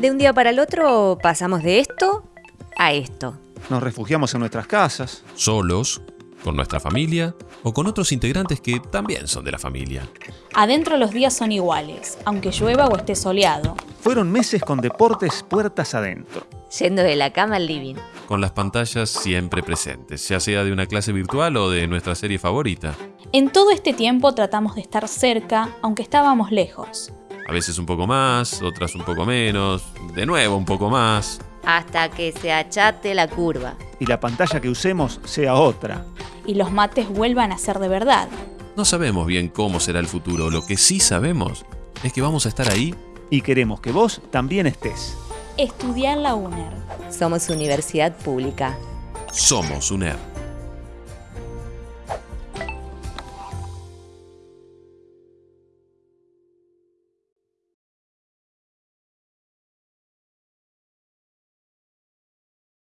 De un día para el otro pasamos de esto a esto. Nos refugiamos en nuestras casas. Solos, con nuestra familia o con otros integrantes que también son de la familia. Adentro los días son iguales, aunque llueva o esté soleado. Fueron meses con deportes puertas adentro. Yendo de la cama al living. Con las pantallas siempre presentes, ya sea de una clase virtual o de nuestra serie favorita. En todo este tiempo tratamos de estar cerca, aunque estábamos lejos. A veces un poco más, otras un poco menos, de nuevo un poco más. Hasta que se achate la curva. Y la pantalla que usemos sea otra. Y los mates vuelvan a ser de verdad. No sabemos bien cómo será el futuro, lo que sí sabemos es que vamos a estar ahí Y queremos que vos también estés. Estudiar la UNER. Somos universidad pública. Somos UNER.